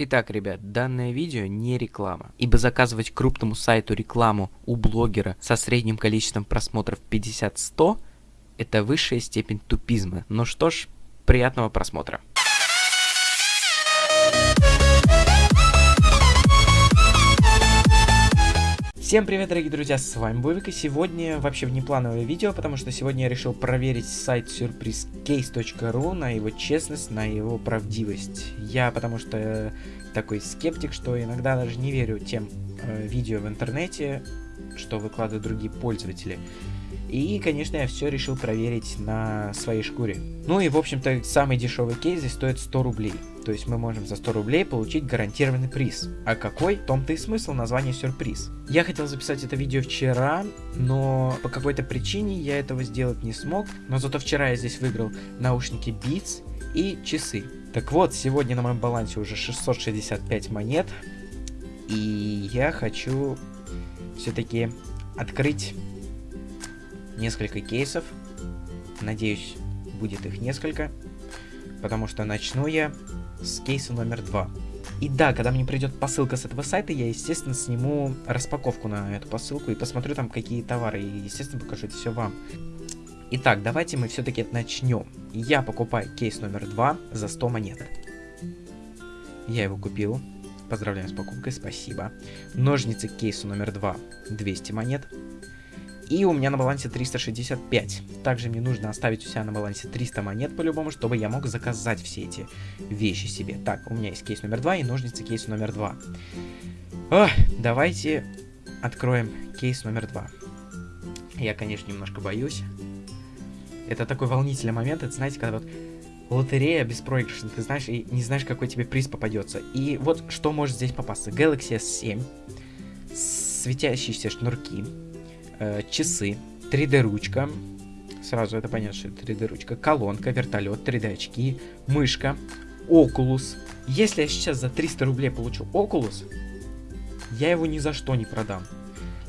Итак, ребят, данное видео не реклама, ибо заказывать крупному сайту рекламу у блогера со средним количеством просмотров 50-100 это высшая степень тупизма. Ну что ж, приятного просмотра. Всем привет, дорогие друзья, с вами Бовик, и сегодня вообще внеплановое видео, потому что сегодня я решил проверить сайт surprisecase.ru на его честность, на его правдивость. Я потому что такой скептик, что иногда даже не верю тем э, видео в интернете, что выкладывают другие пользователи. И, конечно, я все решил проверить на своей шкуре. Ну и, в общем-то, самый дешевый кейс здесь стоит 100 рублей. То есть мы можем за 100 рублей получить гарантированный приз. А какой? В том-то и смысл названия сюрприз. Я хотел записать это видео вчера, но по какой-то причине я этого сделать не смог. Но зато вчера я здесь выиграл наушники Beats и часы. Так вот, сегодня на моем балансе уже 665 монет. И я хочу все-таки открыть несколько кейсов. Надеюсь, будет их несколько. Потому что начну я с кейса номер два. И да, когда мне придет посылка с этого сайта, я, естественно, сниму распаковку на эту посылку и посмотрю там, какие товары. И, естественно, покажу это все вам. Итак, давайте мы все-таки начнем. Я покупаю кейс номер два за 100 монет. Я его купил. Поздравляю с покупкой, спасибо. Ножницы к кейсу номер два 200 монет. И у меня на балансе 365. Также мне нужно оставить у себя на балансе 300 монет по-любому, чтобы я мог заказать все эти вещи себе. Так, у меня есть кейс номер 2 и ножницы кейс номер 2. Ох, давайте откроем кейс номер 2. Я, конечно, немножко боюсь. Это такой волнительный момент, это, знаете, когда вот лотерея беспроигрышная, ты знаешь, и не знаешь, какой тебе приз попадется. И вот что может здесь попасться. Galaxy S7, светящиеся шнурки, э, часы, 3D-ручка, сразу это понятно, что это 3D-ручка, колонка, вертолет, 3D-очки, мышка, Oculus. Если я сейчас за 300 рублей получу Oculus, я его ни за что не продам.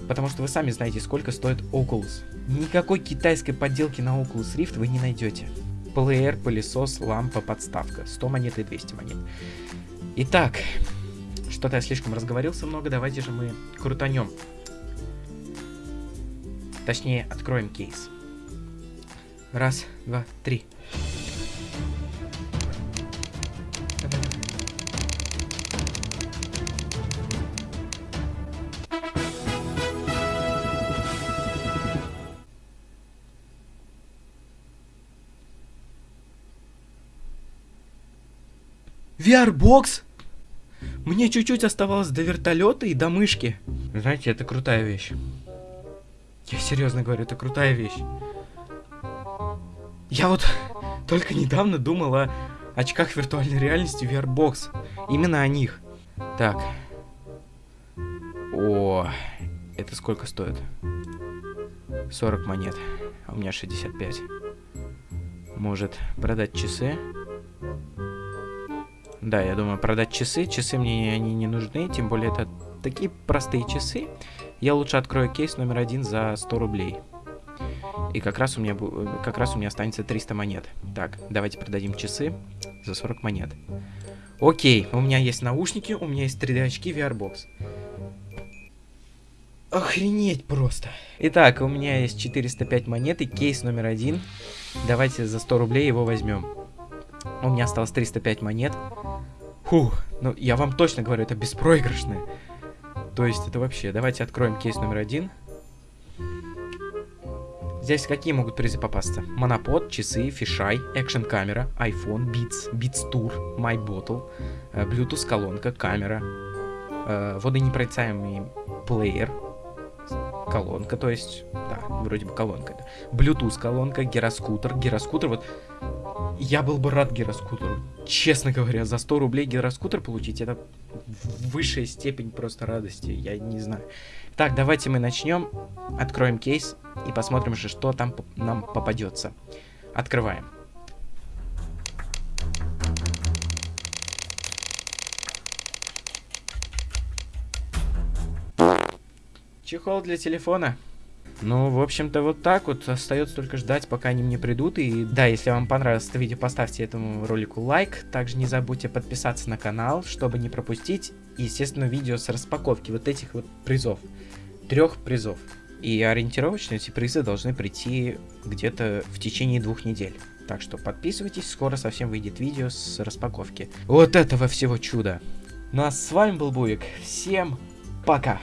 Потому что вы сами знаете, сколько стоит Oculus. Никакой китайской подделки на Oculus Rift вы не найдете. Плеер, пылесос, лампа, подставка. 100 монет и 200 монет. Итак, что-то я слишком разговорился много, давайте же мы крутанем Точнее, откроем кейс. Раз, два, три. VR-бокс? Мне чуть-чуть оставалось до вертолета и до мышки. Знаете, это крутая вещь. Я серьезно говорю, это крутая вещь. Я вот только недавно думал о очках виртуальной реальности VR-Box. Именно о них. Так. О, это сколько стоит? 40 монет. А у меня 65. Может продать часы? Да, я думаю, продать часы. Часы мне они не нужны, тем более это такие простые часы. Я лучше открою кейс номер один за 100 рублей. И как раз у меня, как раз у меня останется 300 монет. Так, давайте продадим часы за 40 монет. Окей, у меня есть наушники, у меня есть 3D очки, VR-бокс. Охренеть просто. Итак, у меня есть 405 монет и кейс номер один. Давайте за 100 рублей его возьмем. У меня осталось 305 монет. Фух, ну я вам точно говорю, это беспроигрышное. То есть это вообще... Давайте откроем кейс номер один. Здесь какие могут призы попасться? Монопод, часы, фишай, экшен камера, iPhone, Beats, Beats Tour, My Bottle, э, Bluetooth колонка, камера, водонепроницаемый плеер, колонка, то есть, да, вроде бы колонка. Bluetooth колонка, гироскутер, гироскутер, вот я был бы рад гироскутеру. Честно говоря, за 100 рублей гироскутер получить, это высшая степень просто радости. Я не знаю. Так, давайте мы начнем. Откроем кейс и посмотрим же, что там нам попадется. Открываем. Чехол для телефона. Ну, в общем-то, вот так вот. Остается только ждать, пока они мне придут. И да, если вам понравилось это видео, поставьте этому ролику лайк. Также не забудьте подписаться на канал, чтобы не пропустить, естественно, видео с распаковки вот этих вот призов. Трех призов. И ориентировочно эти призы должны прийти где-то в течение двух недель. Так что подписывайтесь, скоро совсем выйдет видео с распаковки. Вот этого всего чуда. Ну а с вами был Буик. Всем пока!